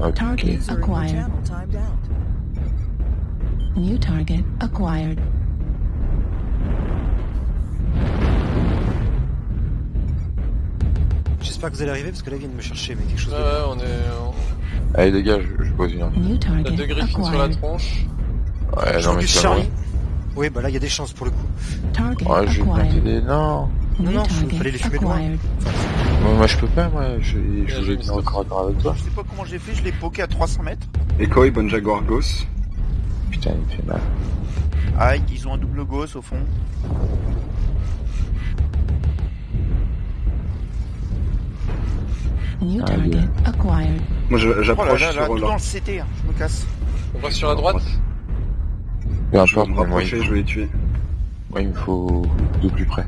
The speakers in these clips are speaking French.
Target acquired. New target acquired. J'espère que vous allez arriver parce que là, ils viennent me chercher, mais quelque chose Ouais, de. ouais, on est. Allez les gars, je, je pose une deux sur la tronche. Ouais, Je non mais. Charlie. Oui, bah là, il y a des chances pour le coup. Target Ouais, je vais planter acquired. des... Non Non, New non, faut- fallait les fumer loin. Moi, moi, je peux pas, moi. Je, je Ouais, voulais venir corps à corps avec toi. Je sais pas comment j'ai fait, je l'ai poké à 300 mètres. Echoy, bonne Jaguar Ghost. Putain, il me fait mal. Ah, ils ont un double ghost au fond. New target acquired. Moi Oh là j'approche là, là, sur tout dans le CT, hein. je me casse. On va sur la droite. Peu Je vais me rapprocher, je vais les tuer. moi, il me faut de plus près.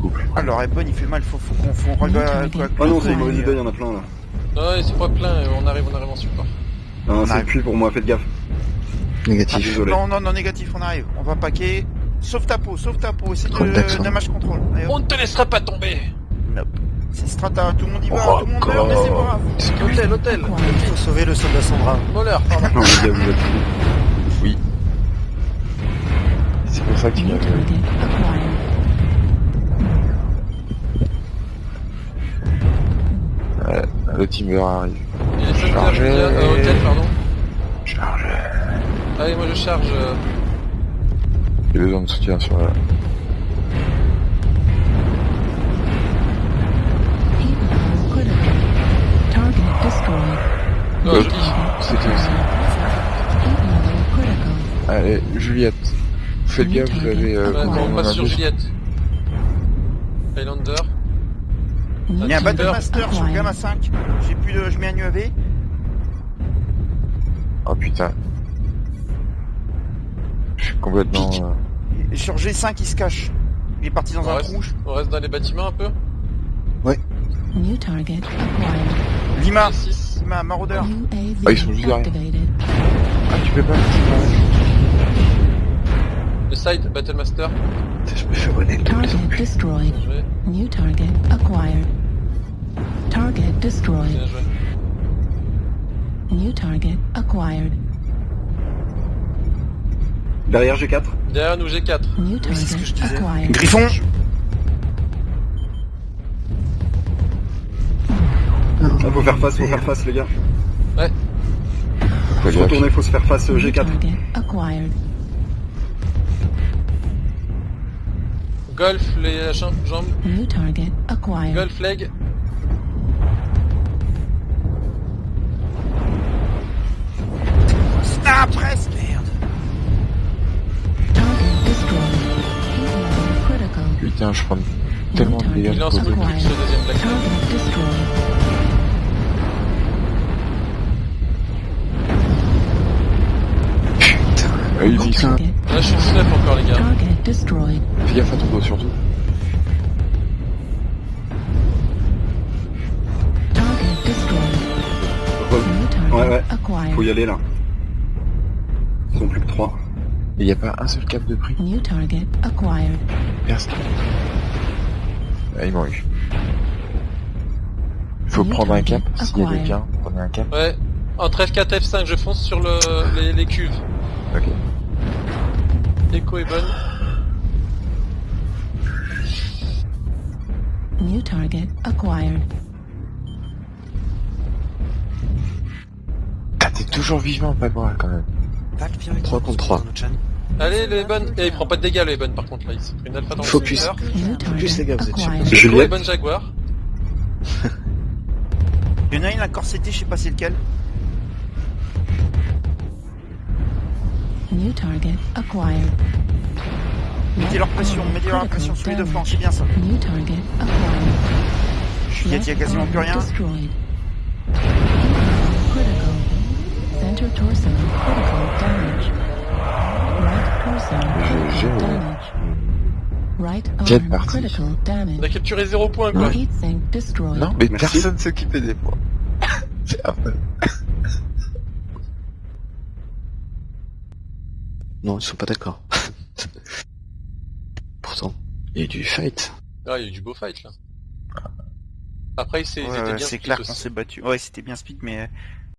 Plus près. Alors, Ebon, il fait mal, faut, faut qu'on faut regarde target. Oh non, c'est une Ouais. mauvaise idée, il y en a plein là. Non, c'est pas plein, euh, on arrive, on arrive en support. Non, c'est le puits pour moi, faites gaffe. Négatif. Désolé. Non, non, non, négatif, on arrive. On va paquer. Sauve ta peau, sauve ta peau, c'est Contact, de hein. damage control. Allez. On ne te laissera pas tomber C'est strata, tout le monde y va, Oh, tout le monde meurt, mais c'est pas grave. Hôtel, hôtel Il faut sauver le soldat Sandra. Voleur, pardon. Non, les gars, vous êtes fous. Oui. C'est pour ça qu'il New m'a le teamer arrive. Il est secteur Chargé. immédiat, euh, hôtel, pardon. Charge. Allez, moi je charge. euh, J'ai besoin de soutien sur la... Joli. C'était aussi. Allez, Juliette. Faites gaffe, vous avez... Euh, acquired. on passe sur Juliette. Highlander. Il y a un Battle Master sur le acquired. Gamma 5. J'ai plus de. Je mets un UAV. Oh putain. Je suis complètement... Euh, Et Sur G5, il se cache. Il est parti dans On un reste, trou. on reste dans les bâtiments un peu. New target acquired. Lima, G6. Lima, maraudeur. UAV Ah, ils sont juste derrière. Ah, tu peux pas Le side, Battle Master. Je me fais bonner le Target destroyed. New target acquired. Target destroyed. New target acquired. Derrière G4. Derrière nous, G4. New Oui, c'est ce que je target disais. acquired. Griffon. Ah, faut faire face, faut faire face les gars. Fais Faut gaffe. retourner, faut se faire face euh, New G4. target acquired. Golf, les jambes. jambes. New target acquired. Golf, leg. Presque. Merde. Putain, je prends tellement de dégâts. Il beaucoup sur le deuxième. Ah, il dit ça. Là, je suis snuff encore, les gars. Fais gaffe à ton dos, surtout. Ouais, ouais. Faut y aller là. Ils sont plus que 3. Il n'y a pas un seul cap de prix. New target acquired. Personne. Ah, il m'en eu. Il faut New prendre un cap. S'il y a des prenez un cap. Ouais. Entre F4 et F5, je fonce sur le, les, les cuves. Ok. Echo est bonne. New target acquired. Ah, t'es toujours vivant, pas moi, quand même. Tac, viens avec 3 moi, contre parce 3. qu'on est dans notre chaîne. Allez, le Ebon. Et il prend pas de dégâts, le Ebon, par contre, là. Il s'est pris une alpha dans Focus. le Focus, les gars, vous êtes Jaguar. Il y en a une à corseté, je sais pas c'est lequel. New target acquired. Mettez leur pression, mettez leur pression sur les deux flancs, c'est bien ça. New target acquired. Juliette, il y a Left quasiment plus rien. Destroyed. Jet parti. On a capturé 0 points, quoi. Non, mais Merci. personne s'occupait des points. C'est affreux. Non, ils sont pas d'accord. Pourtant, il y a eu du fight. Ah, il y a eu du beau fight, là. Après, c'est, Ouais, ouais, clair qu'on s'est battu. Ouais, c'était bien speed, mais